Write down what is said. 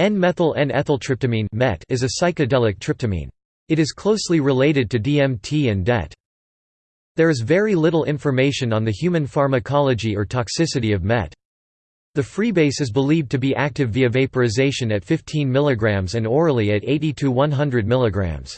N-methyl N-ethyltryptamine is a psychedelic tryptamine. It is closely related to DMT and DET. There is very little information on the human pharmacology or toxicity of MET. The freebase is believed to be active via vaporization at 15 mg and orally at 80 to 100 mg.